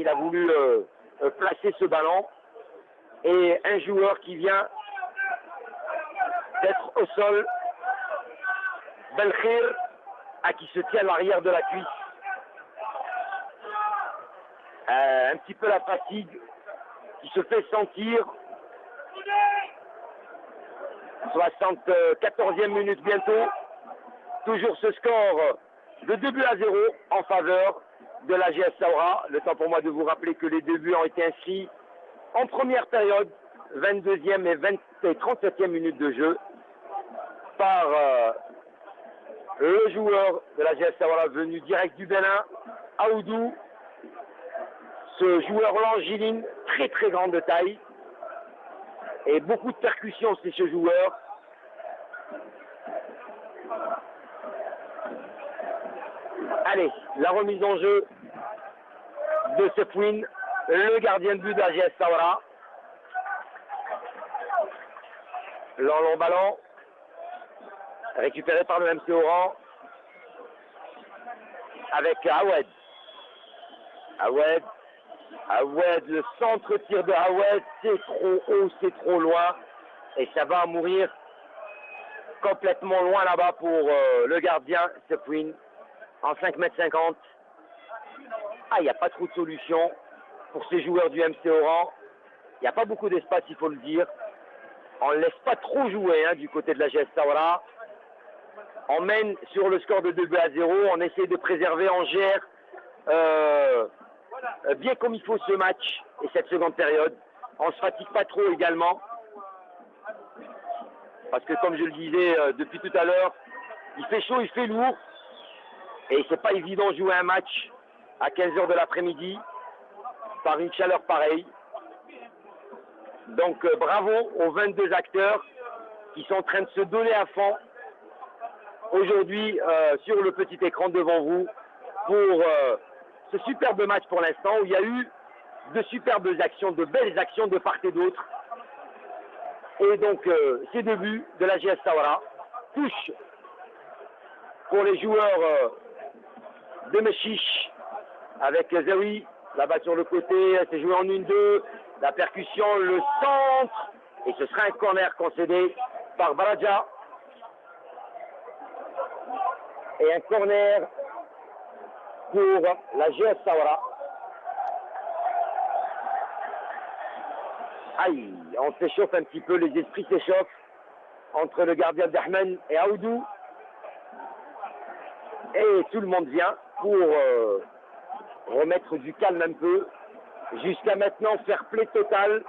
Il a voulu euh, placer ce ballon. Et un joueur qui vient d'être au sol, Belkhir, à qui se tient l'arrière de la cuisse. Euh, un petit peu la fatigue qui se fait sentir. 74e minute bientôt. Toujours ce score de 2 buts à 0 en faveur de la GS Saura. Le temps pour moi de vous rappeler que les deux buts ont été inscrits en première période, 22e et, 20 et 37e minute de jeu, par euh, le joueur de la GS Saura venu direct du Bénin, Aoudou. Ce joueur longiligne, très très grande de taille, et beaucoup de percussions, c'est ce joueur. Allez, la remise en jeu de Sefwin, le gardien de but d'AGS Sawara. Long, long ballon, récupéré par le MC Oran, avec Awed. Awed, Awed, le centre tir de Awed, c'est trop haut, c'est trop loin, et ça va mourir complètement loin là-bas pour euh, le gardien Sefwin en 5 mètres 50. Ah, il n'y a pas trop de solution pour ces joueurs du MC Oran. Il n'y a pas beaucoup d'espace, il faut le dire. On ne laisse pas trop jouer hein, du côté de la GS Sawara. On mène sur le score de 2 buts à 0. On essaie de préserver, on gère euh, bien comme il faut ce match et cette seconde période. On ne se fatigue pas trop également. Parce que comme je le disais euh, depuis tout à l'heure, il fait chaud, il fait lourd. Et c'est pas évident de jouer un match à 15h de l'après-midi par une chaleur pareille. Donc euh, bravo aux 22 acteurs qui sont en train de se donner à fond aujourd'hui euh, sur le petit écran devant vous pour euh, ce superbe match pour l'instant où il y a eu de superbes actions, de belles actions de part et d'autre. Et donc euh, ces débuts de la GS Sawara touche pour les joueurs de Mechiche avec Zawi là-bas sur le côté, c'est joué en une deux, la percussion, le centre, et ce sera un corner concédé par Baraja. Et un corner pour la GS Sawara. Aïe, on s'échauffe un petit peu, les esprits s'échauffent entre le gardien d'Ahmed et Aoudou. Et tout le monde vient pour euh, remettre du calme un peu. Jusqu'à maintenant, faire play total